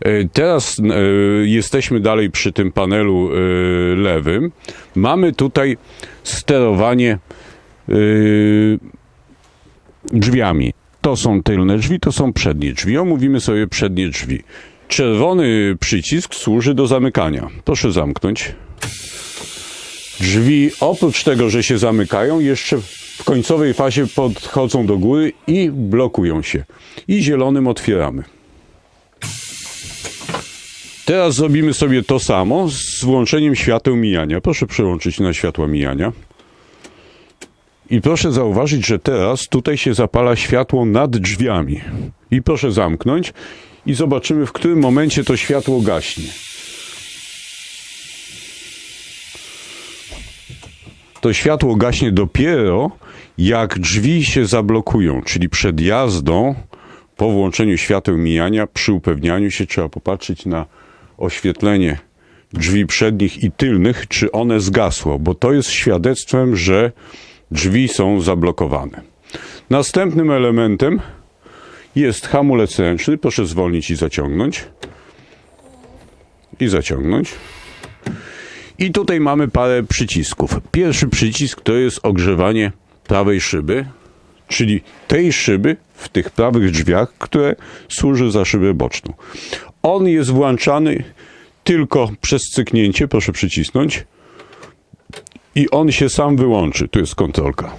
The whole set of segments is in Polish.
E, Teraz e, jesteśmy dalej przy tym panelu e, lewym. Mamy tutaj sterowanie drzwiami. To są tylne drzwi, to są przednie drzwi. Omówimy sobie przednie drzwi. Czerwony przycisk służy do zamykania. Proszę zamknąć. Drzwi oprócz tego, że się zamykają, jeszcze w końcowej fazie podchodzą do góry i blokują się. I zielonym otwieramy. Teraz zrobimy sobie to samo z włączeniem świateł mijania. Proszę przełączyć na światła mijania. I proszę zauważyć, że teraz tutaj się zapala światło nad drzwiami. I proszę zamknąć i zobaczymy, w którym momencie to światło gaśnie. To światło gaśnie dopiero jak drzwi się zablokują, czyli przed jazdą po włączeniu świateł mijania, przy upewnianiu się trzeba popatrzeć na oświetlenie drzwi przednich i tylnych, czy one zgasło, bo to jest świadectwem, że drzwi są zablokowane. Następnym elementem jest hamulec ręczny. Proszę zwolnić i zaciągnąć. I zaciągnąć. I tutaj mamy parę przycisków. Pierwszy przycisk to jest ogrzewanie prawej szyby, czyli tej szyby w tych prawych drzwiach, które służy za szybę boczną. On jest włączany tylko przez cyknięcie, proszę przycisnąć, i on się sam wyłączy. Tu jest kontrolka.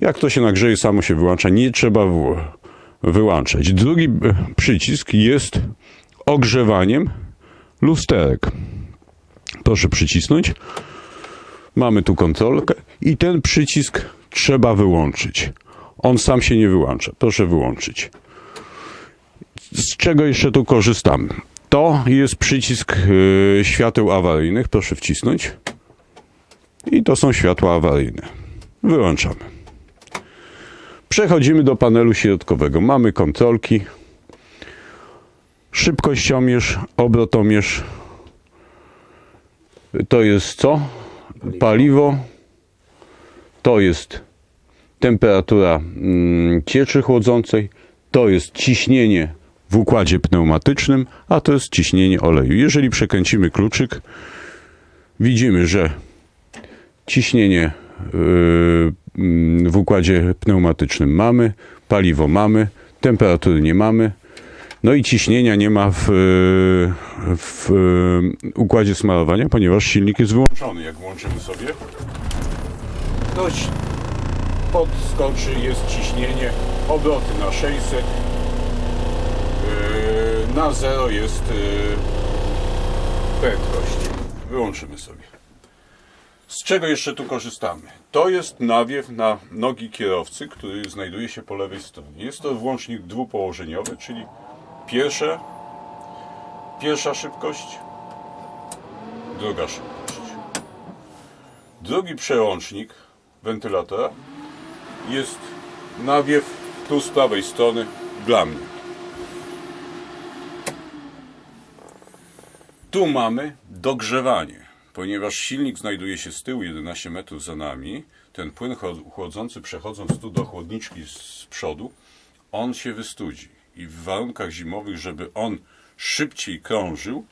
Jak to się nagrzeje, samo się wyłącza, nie trzeba wyłączać. Drugi e, przycisk jest ogrzewaniem lusterek. Proszę przycisnąć. Mamy tu kontrolkę i ten przycisk trzeba wyłączyć. On sam się nie wyłącza. Proszę wyłączyć. Z czego jeszcze tu korzystamy? To jest przycisk e, świateł awaryjnych. Proszę wcisnąć. I to są światła awaryjne. Wyłączamy. Przechodzimy do panelu środkowego. Mamy kontrolki. Szybkościomierz, obrotomierz. To jest co? Paliwo. To jest temperatura mm, cieczy chłodzącej. To jest ciśnienie w układzie pneumatycznym, a to jest ciśnienie oleju. Jeżeli przekręcimy kluczyk, widzimy, że ciśnienie yy, w układzie pneumatycznym mamy, paliwo mamy, temperatury nie mamy, no i ciśnienia nie ma w, w yy, układzie smarowania, ponieważ silnik jest wyłączony. Jak włączymy sobie, ci- podskoczy, jest ciśnienie, obroty na 600, yy, na 0 jest yy, prędkość. Wyłączymy sobie. Z czego jeszcze tu korzystamy? To jest nawiew na nogi kierowcy, który znajduje się po lewej stronie. Jest to włącznik dwupołożeniowy, czyli pierwsze, pierwsza szybkość, druga szybkość. Drugi przełącznik wentylatora jest nawiew tu z prawej strony dla mnie. Tu mamy dogrzewanie, ponieważ silnik znajduje się z tyłu 11 metrów za nami. Ten płyn chłodzący przechodząc tu do chłodniczki z przodu, on się wystudzi. I w warunkach zimowych, żeby on szybciej krążył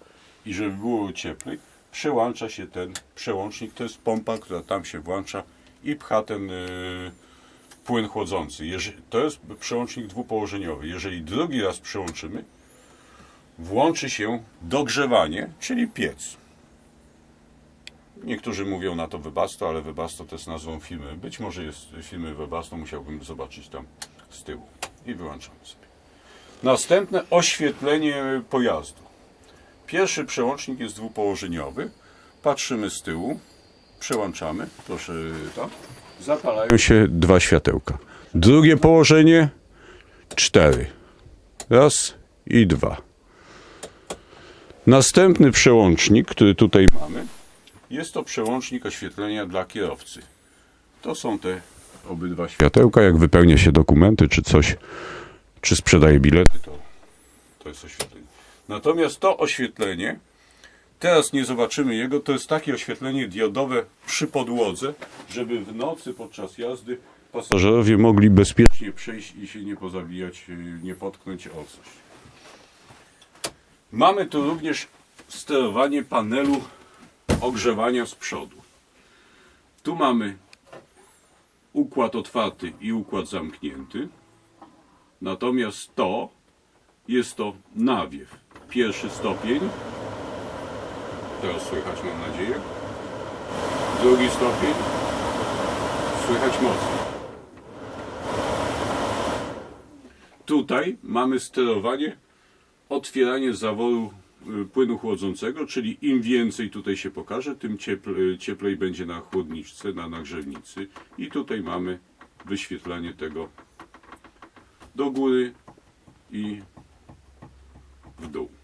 i żeby było cieplej, przełącza się ten przełącznik. To jest pompa, która tam się włącza i pcha ten yy, płyn chłodzący. Jeże- to jest przełącznik dwupołożeniowy. Jeżeli drugi raz przełączymy, włączy się dogrzewanie, czyli piec. Niektórzy mówią na to Webasto, ale Webasto to jest nazwą firmy. Być może jest firmy Webasto, musiałbym zobaczyć tam z tyłu. I wyłączamy sobie. Następne oświetlenie pojazdu. Pierwszy przełącznik jest dwupołożeniowy. Patrzymy z tyłu, przełączamy. Proszę to. Zapalają się dwa światełka. Drugie położenie cztery. Raz i dwa. Następny przełącznik, który tutaj mamy, jest to przełącznik oświetlenia dla kierowcy. To są te obydwa światełka. Jak wypełnia się dokumenty, czy coś, czy sprzedaje bilety, to, to jest oświetlenie. Natomiast to oświetlenie, teraz nie zobaczymy jego, to jest takie oświetlenie diodowe przy podłodze, żeby w nocy podczas jazdy pasażerowie mogli bezpiecznie przejść i się nie pozabijać, nie potknąć o coś. Mamy tu również sterowanie panelu ogrzewania z przodu. Tu mamy układ otwarty i układ zamknięty. Natomiast to jest to nawiew. Pierwszy stopień. Teraz słychać mam nadzieję. Drugi stopień. Słychać mocno. Tutaj mamy sterowanie, otwieranie zaworu y, płynu chłodzącego, czyli im więcej tutaj się pokaże, tym cieplej, cieplej będzie na chłodniczce, na nagrzewnicy. I tutaj mamy wyświetlanie tego do góry i w dół.